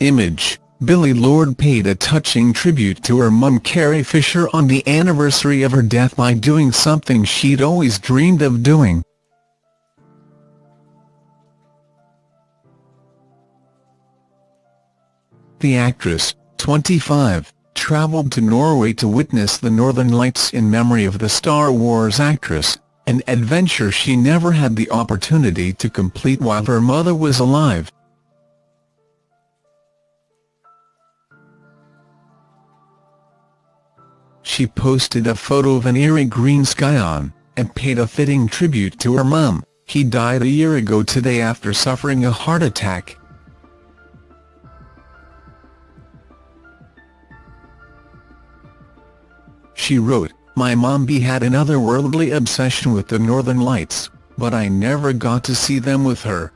Image, Billie Lourd paid a touching tribute to her mum Carrie Fisher on the anniversary of her death by doing something she'd always dreamed of doing. The actress, 25, travelled to Norway to witness the Northern Lights in memory of the Star Wars actress, an adventure she never had the opportunity to complete while her mother was alive. She posted a photo of an eerie green sky on, and paid a fitting tribute to her mum, he died a year ago today after suffering a heart attack. She wrote, My mom had an otherworldly obsession with the Northern Lights, but I never got to see them with her.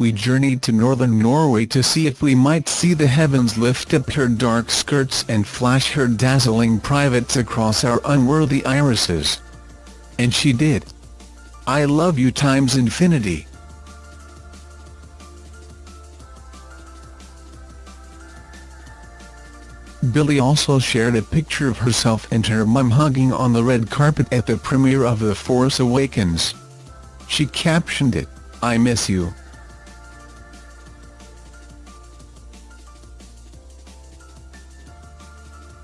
We journeyed to northern Norway to see if we might see the heavens lift up her dark skirts and flash her dazzling privates across our unworthy irises. And she did. I love you times infinity. Billie also shared a picture of herself and her mum hugging on the red carpet at the premiere of The Force Awakens. She captioned it, I miss you.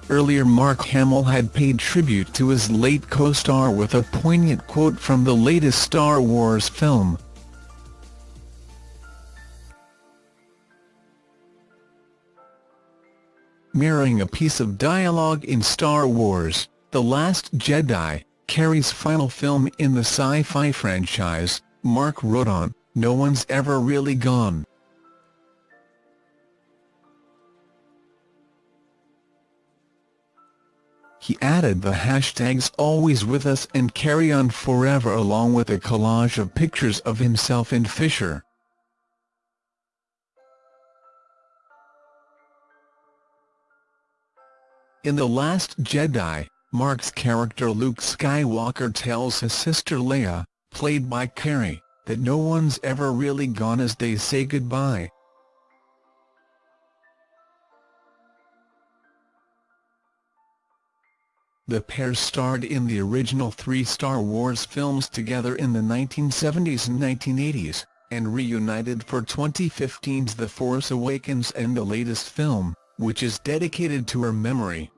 Earlier Mark Hamill had paid tribute to his late co-star with a poignant quote from the latest Star Wars film. mirroring a piece of dialogue in Star Wars, The Last Jedi, Carrie's final film in the sci-fi franchise, Mark wrote on, No one's ever really gone. He added the hashtags always with us and Carrie on forever along with a collage of pictures of himself and Fisher. In The Last Jedi, Mark's character Luke Skywalker tells his sister Leia, played by Carrie, that no one's ever really gone as they say goodbye. The pair starred in the original three Star Wars films together in the 1970s and 1980s, and reunited for 2015's The Force Awakens and the latest film, which is dedicated to her memory.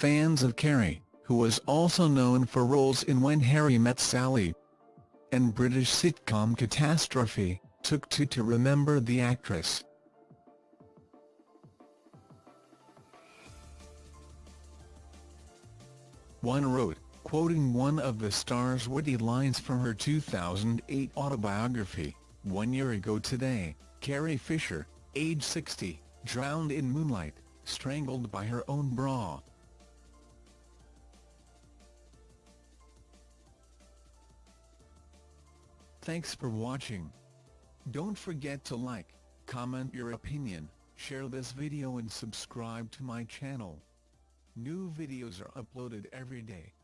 fans of Carrie, who was also known for roles in When Harry Met Sally and British sitcom Catastrophe, took to to remember the actress. One wrote, quoting one of the star's witty lines from her 2008 autobiography, one year ago today, Carrie Fisher, age 60, drowned in moonlight, strangled by her own bra. Thanks for watching. Don't forget to like, comment your opinion, share this video and subscribe to my channel. New videos are uploaded every day.